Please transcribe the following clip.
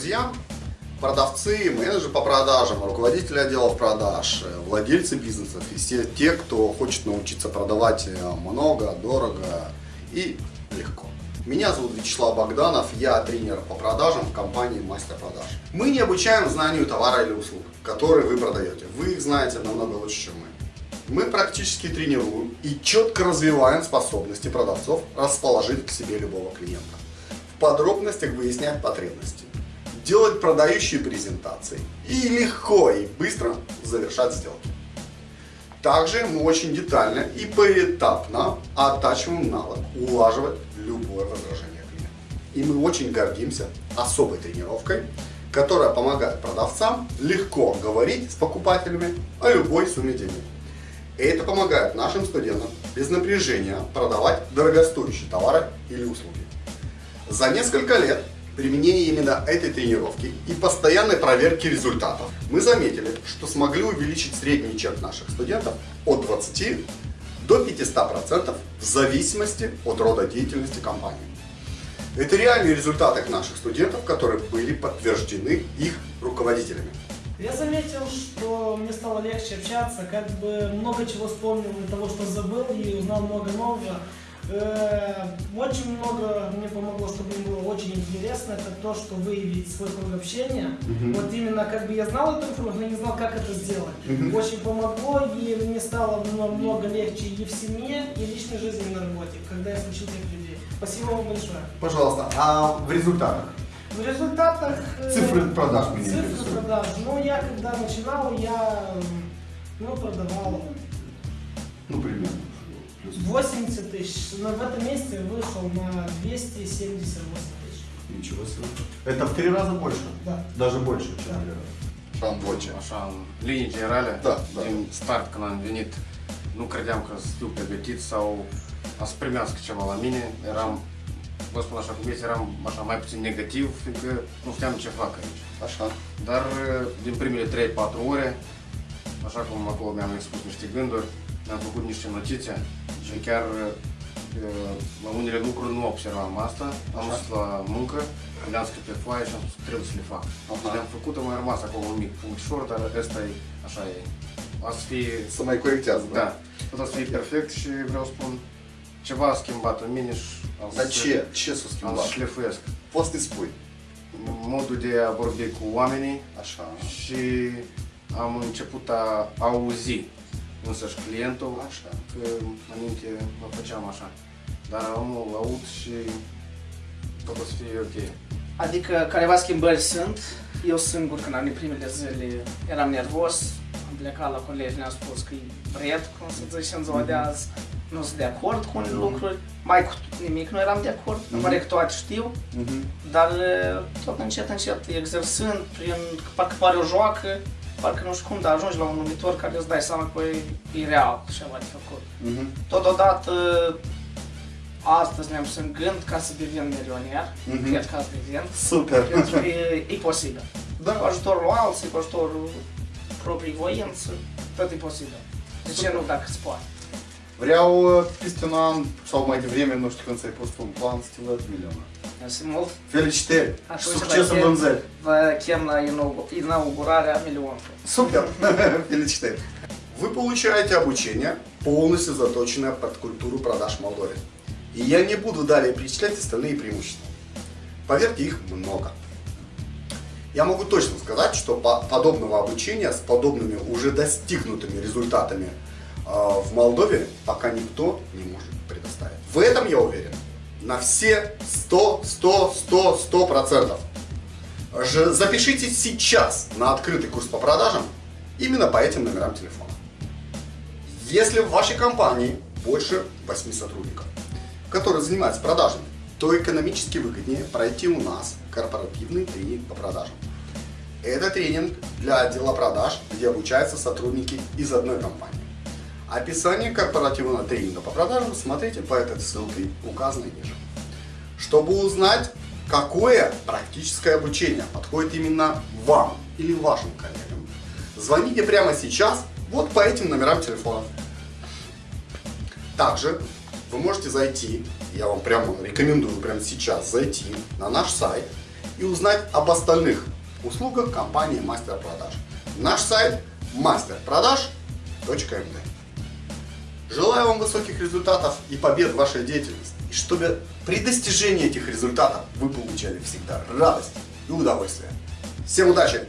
друзья, продавцы, менеджеры по продажам, руководители отделов продаж, э, владельцы бизнесов и все те, кто хочет научиться продавать э, много, дорого и легко. Меня зовут Вячеслав Богданов, я тренер по продажам в компании Мастер Продаж. Мы не обучаем знанию товара или услуг, которые вы продаете. Вы их знаете намного лучше, чем мы. Мы практически тренируем и четко развиваем способности продавцов расположить к себе любого клиента. В подробностях выяснять потребности делать продающие презентации и легко и быстро завершать сделки. Также мы очень детально и поэтапно оттачиваем навык улаживать любое возражение клиента. И мы очень гордимся особой тренировкой, которая помогает продавцам легко говорить с покупателями о любой сумме денег. И это помогает нашим студентам без напряжения продавать дорогостоящие товары или услуги. За несколько лет применения именно этой тренировки и постоянной проверки результатов, мы заметили, что смогли увеличить средний чек наших студентов от 20 до 500% в зависимости от рода деятельности компании. Это реальные результаты наших студентов, которые были подтверждены их руководителями. Я заметил, что мне стало легче общаться, как бы много чего вспомнил из того, что забыл и узнал много нового. Э, очень много мне помогло, чтобы мне было очень интересно, это то, что выявить свой круг общения. Угу. Вот именно как бы я знал эту информацию, но не знал, как это сделать. Угу. Очень помогло, и мне стало намного легче и в семье, и в личной жизни, и на работе, когда я случил этих людей. Спасибо вам большое. Пожалуйста, а в результатах? В результатах... Э, цифры продаж меня Цифры продаж. Ну, я когда начинал, я ну, продавал... Ну, примерно. 80 тысяч. Но в этом месяце вышел на 278 тысяч. Niciего себе. Это в три раза больше? Да. Даже больше, чем да. Așa am voce. Așa, în linii generale, da, da. din start când am venit, nu credeam că sunt pregătit sau a să primească ceva la mine. Eram, vă spun așa cum este, eram așa mai puțin negativ, fiindcă nu știam ce fac aici. Așa. Dar din primele 3-4 ore, așa cum acolo mi-am expus niște gânduri, mi-am făcut niște notițe și chiar la unele lucruri nu observam asta. Am dus la muncă, le-am scris pe foaie și am spus trebuie să le fac. Și le-am făcut, a mai rămas acolo un mic punctișor, dar ăsta e, așa e. O să fie... Să mai corectează, da? Da. O să fie perfect și vreau să spun ceva a schimbat în mine și am Dar ce? Ce s-a schimbat? Am să șlefuiesc. Poți să spui? Modul de a vorbi cu oamenii Așa. și am început a auzi însăși clientul, așa. că înainte mă făceam așa. Dar omul aud și tot o să fie ok. Adică careva schimbări sunt. Eu singur, când am venit primele zile, eram nervos. Am plecat la colegi, ne-am spus că e bret, cum să zice în ziua de mhm. azi. Nu sunt de acord cu unele lucruri. Mai cu nimic nu eram de acord. Mm-hmm. Pare că toate știu. Mm-hmm. Dar tot încet, încet, exersând, prin, parcă pare o joacă, parcă nu știu cum, dar ajungi la un numitor care îți dai seama că e, e real ceva de făcut. Uh-huh. Totodată, astăzi ne-am pus în gând ca să devin milioner, uh-huh. cred că asta devin. Super! Pentru că e, e posibil. Da. Cu ajutorul alții, cu ajutorul proprii voință, tot e posibil. De ce nu dacă îți poate? Vreau un an sau mai devreme, nu știu când ți-ai pus un plan să te văd milionar. Simul. Felicitări! Succes în vânzări! Vă chem la inaugurarea миллионов. Супер! Felicitări! Вы получаете обучение, полностью заточенное под культуру продаж в Молдове. И я не буду далее перечислять остальные преимущества. Поверьте, их много. Я могу точно сказать, что подобного обучения с подобными уже достигнутыми результатами в Молдове пока никто не может предоставить. В этом я уверен на все 100, 100, 100, 100 процентов. Запишитесь сейчас на открытый курс по продажам именно по этим номерам телефона. Если в вашей компании больше 8 сотрудников, которые занимаются продажами, то экономически выгоднее пройти у нас корпоративный тренинг по продажам. Это тренинг для отдела продаж, где обучаются сотрудники из одной компании. Описание корпоративного тренинга по продажам смотрите по этой ссылке, указанной ниже. Чтобы узнать, какое практическое обучение подходит именно вам или вашим коллегам, звоните прямо сейчас вот по этим номерам телефонов. Также вы можете зайти, я вам прямо рекомендую прямо сейчас зайти на наш сайт и узнать об остальных услугах компании Мастер Продаж. Наш сайт masterproдаж.md Желаю вам высоких результатов и побед в вашей деятельности. И чтобы при достижении этих результатов вы получали всегда радость и удовольствие. Всем удачи!